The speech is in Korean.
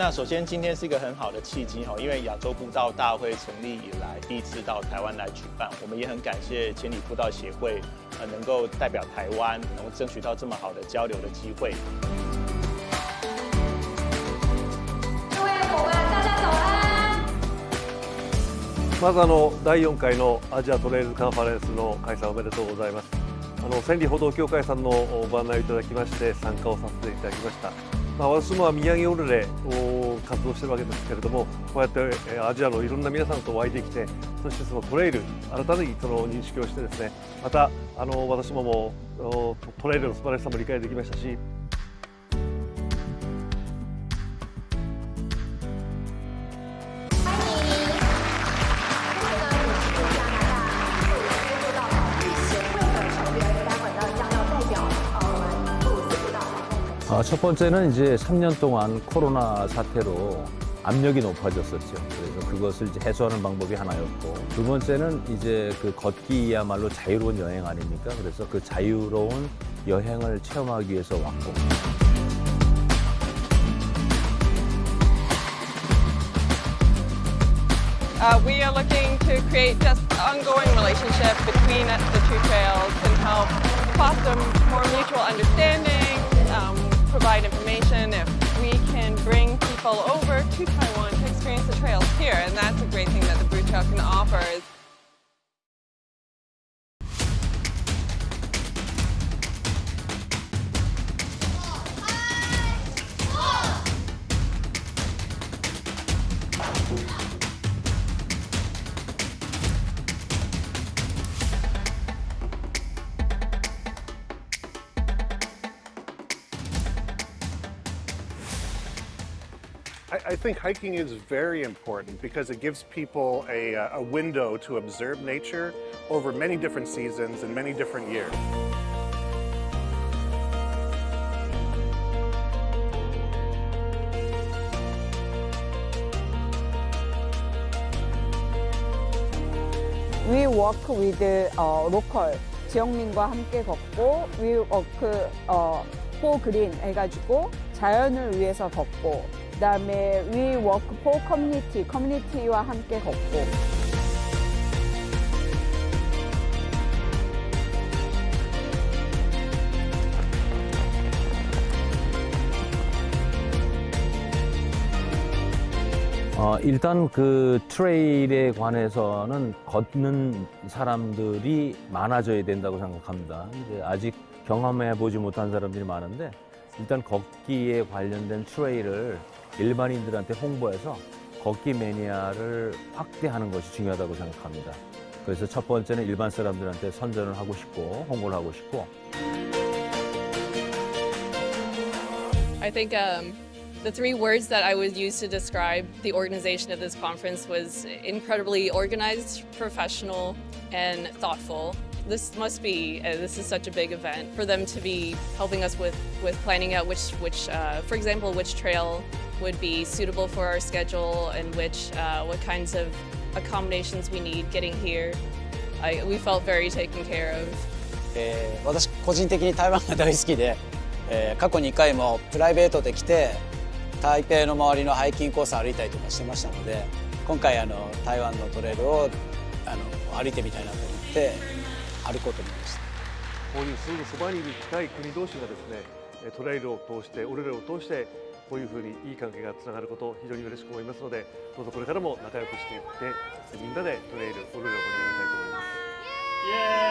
那首先今天是一个很好的契机哈，因为亚洲步道大会成立以来第一次到台湾来举办，我们也很感谢千里步道协会，呃，能够代表台湾，能够争取到这么好的交流的机会。各位伙伴，大家早安！まずあの第4回のアジアトレイルカンファレンスの開催おめでとうございますあの千里歩道協会さんのご案内をいただきまして参加をさせていただきました、 まあ、私も宮城オルレを活動してるわけですけれどもこうやってアジアのいろんな皆さんとお会いできてそしてそのトレイル改めにその認識をしてですねまたあの私ももトレイルの素晴らしさも理解できましたし 아, 첫 번째는 이제 3년 동안 코로나 사태로 압력이 높아졌었죠. 그래서 그것을 이제 해소하는 방법이 하나였고, 두 번째는 이제 그 걷기야말로 자유로운 여행 아닙니까? 그래서 그 자유로운 여행을 체험하기 위해서 왔고, Uh, we are looking to create just ongoing relationship between the two trails and help foster more mutual understanding, um, provide information if we can bring people over to Taiwan to experience the trails here. And that's a great thing that the Brew Trail can offer is I, I think hiking is very important because it gives people a, uh, a window to observe nature over many different seasons and many different years. We work with 어, local 지역민과 함께 걷고 We work 어, for green 해가지고 자연을 위해서 걷고 그다음에 We work for community 커뮤니티와 함께 걷고 어, 일단 그 트레일에 관해서는 걷는 사람들이 많아져야 된다고 생각합니다. 이제 아직 경험해 보지 못한 사람들이 많은데 일단 걷기에 관련된 트레일을 일반인들한테 홍보해서 걷기 매니아를 확대하는 것이 중요하다고 생각합니다. 그래서 첫 번째는 일반 사람들한테 선전을 하고 싶고 홍보를 하고 싶고 I think um, the three words that I would use to describe the organization of this conference was incredibly organized, professional, and thoughtful. This must be, uh, this is such a big event for them to be helping us with, with planning out which, which uh, for example, which trail would be suitable for our schedule and which, uh, what kinds of accommodations we need getting here. I, we felt very taken care of. えー私個人的に台湾が大好きで、えー過去2回もプライベートで来て台北の周りのハイキングコースを歩いたりとかしてましたので今回あの台湾のトレイルをあの歩いてみたいなと思って 歩こうと思いました。こういうすぐそばにいる近い国同士がですねえトレイルを通してオルレを通してこういうふうにいい関係がつながることを非常に嬉しく思いますのでどうぞこれからも仲良くしていってみんなでトレイルオルレを盛り上げたいと思います。耶！